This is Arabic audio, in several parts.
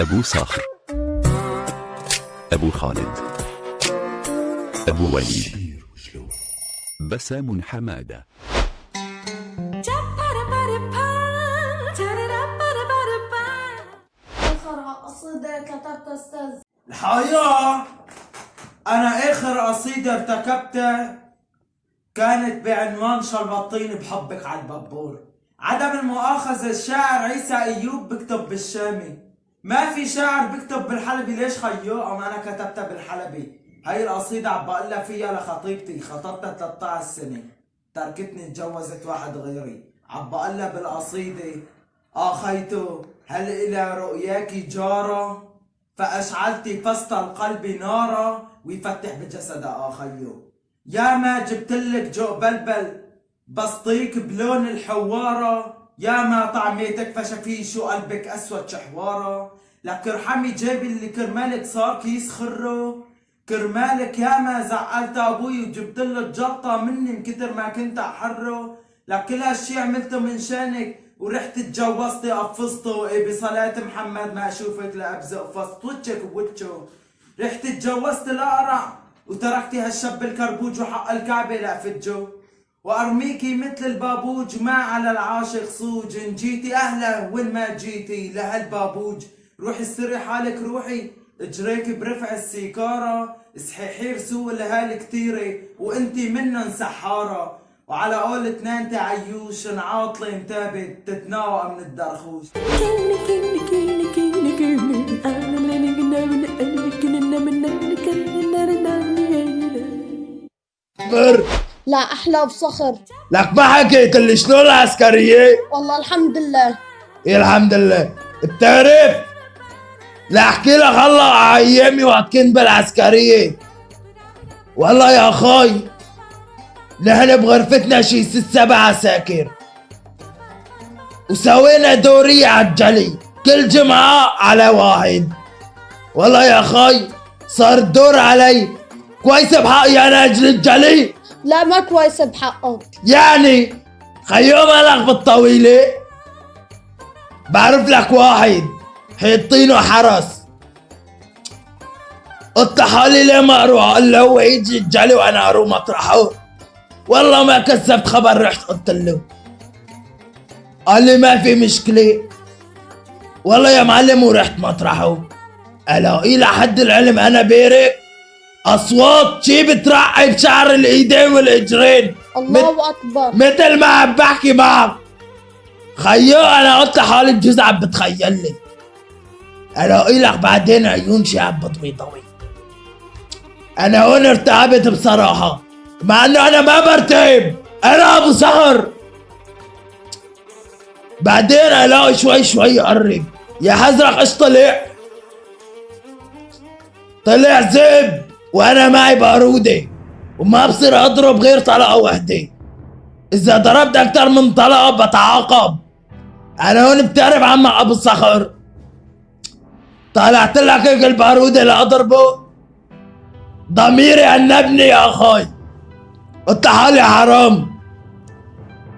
أبو صاخر أبو خالد أبو وليد. بسام حمادة. الحقيقة أنا آخر قصيدة ارتكبتها كانت بعنوان شربطيني بحبك على البابور. عدم المؤاخذة الشاعر عيسى أيوب بكتب بالشامي. ما في شاعر بكتب بالحلبي ليش خيو؟ أم أنا كتبتها بالحلبي. هاي القصيدة عم بقلها فيها لخطيبتي خطبتها 13 سنة. تركتني اتجوزت واحد غيري. عم بقلها بالقصيدة آه خيتو هل إلى رؤياك جارة؟ فأشعلت فست القلب نارا ويفتح بجسد آخيه يا ما جبتلك جو بلبل بسطيك بلون الحوارة. يا ما طعميتك فشفي شو قلبك أسود شحوارة. لك ارحمي جيبي اللي كرمالك صار كيس خرة. كرمالك يا ما زعلت أبوي وجبت له الجلطة مني من كتر ما كنت أحرة. لك كل هالشي عملته من شانك ورحت اتجوزتي قفزته إيه بصلاة محمد ما أشوفك لابزق فصت وجهك بوجهه. رحت اتجوزت الاقرع وتركتي هالشاب الكربوج وحق الكعبة لافجه وارميكي مثل البابوج ما على العاشق صوج ان جيتي أهلا وين ما جيتي لهالبابوج روحي استري حالك روحي اجريك برفع السيكارة صحيحي رسول لهالي كتيرة وانتي منن سحارة وعلى قول اثنين تعيوش عاطلة متابت تتناوى من الدرخوش بر لا أحلى بصخر. لك ما حكيت لي شلون العسكرية؟ والله الحمد لله. إيه الحمد لله. بتعرف؟ لا أحكي لك هلا على أيامي وقت كنت بالعسكرية. والله يا أخوي نحن بغرفتنا شي ست سبع عساكر. وسوينا دورية عالجلي كل جمعة على واحد. والله يا أخوي صار الدور علي كويس بحقي أنا أجل الجلي. لا ما كويسة بحقك. يعني خيو مالك بالطويلة؟ بعرف لك واحد حيطينه حرس. قلت حالي ليه ما أروح؟ قال له هو يجي الجلي وأنا أروح مطرحه. والله ما كسبت خبر رحت قلت له. قال لي ما في مشكلة. والله يا معلم ورحت مطرحه. الاقي لحد العلم أنا بارك أصوات شي بترعي بشعر الإيدين والإجرين. الله أكبر. مثل ما عم بحكي معك خيو أنا قلت لحالي بجوز عم بتخيل لي الاقي لك بعدين عيون شاب ضوي ضوي أنا هون ارتعبت بصراحة. مع إنه أنا ما برتعب أنا أبو سهر بعدين ألاقي شوي شوي قرب يا حزرق إيش طلع؟ طلع زب. وأنا معي بارودة وما بصير أضرب غير طلقة وحدة إذا ضربت أكتر من طلقة بتعاقب. أنا هون بتعرف عمك أبو الصخر طلعت لك هيك البارودة لاضربه ضميري عنبني يا أخوي. قلت حالي حرام.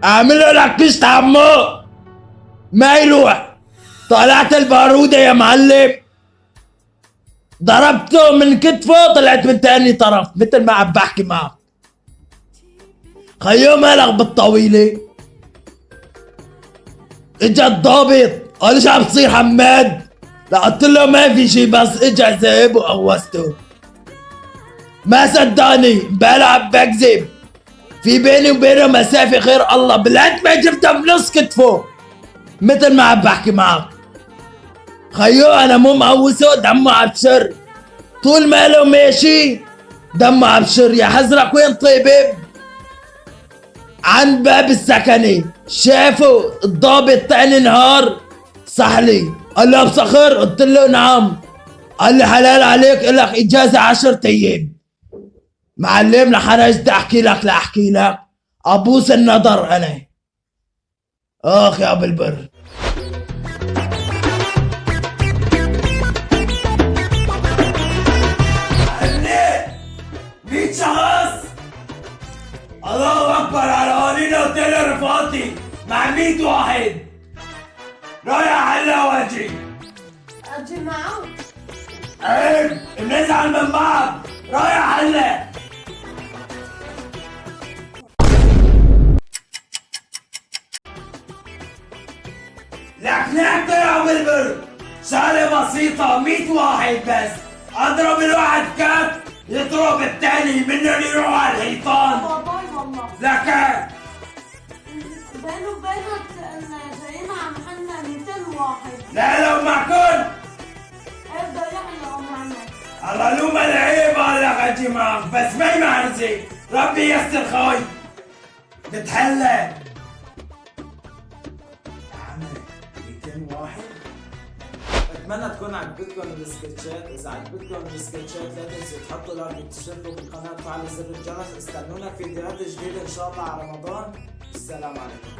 اعمل له لك بيست عمو ما يلوح. طلعت البارودة يا معلم. ضربته من كتفه طلعت من تاني طرف. مثل ما عم بحكي معك. خيو مالك بالطويلة. إجا الضابط. قال شو عم تصير حماد؟ قلت له ما في شي بس إجا ذئب وقوسته. ما صدقني امبارح عم بكذب. في بيني وبينه مسافة خير الله. بالقد ما جبتها بنص كتفه. مثل ما عم بحكي معك. خيو أنا مو مقوسه دمه عبشر. طول ما له ماشي دمه عبشر. يا حزرك وين طيبب عند باب السكنة. شافوا الضابط تاني نهار صحلي قال له بصخر قلت له نعم. قال لي حلال عليك لك إجازة عشرة أيام. معلم لحرجت أحكي لك لاحكي لك. أبوس النظر أنا. أخ يا أبو البر. الله أكبر على قوانين اوتيل رفاقتي مع 100 واحد. رايح على وجهي. أجي معه عيب بنزعل من بعض. رايح هلا لك نحكي يا بلبل شغلة بسيطة 100 واحد بس. أضرب الواحد كف يضرب الثاني منهم يروح على الحيطان. لك وبينك ان جايين عم حنا 200 واحد. لا لو معكم بده يحلقوا معنا الله لو ما العيب هلا أجي معك بس ما يمعرزي ربي يستر خوي. بتحلى يا عمي 200 واحد. أتمنى تكون عجبتكم السكتشات إذا عجبتكم السكتشات لا تنسوا تحطوا لايك وتشتركوا بالقناة وتفعلوا زر الجرس. استنونا في فيديوهات جديدة إن شاء الله على رمضان. السلام عليكم.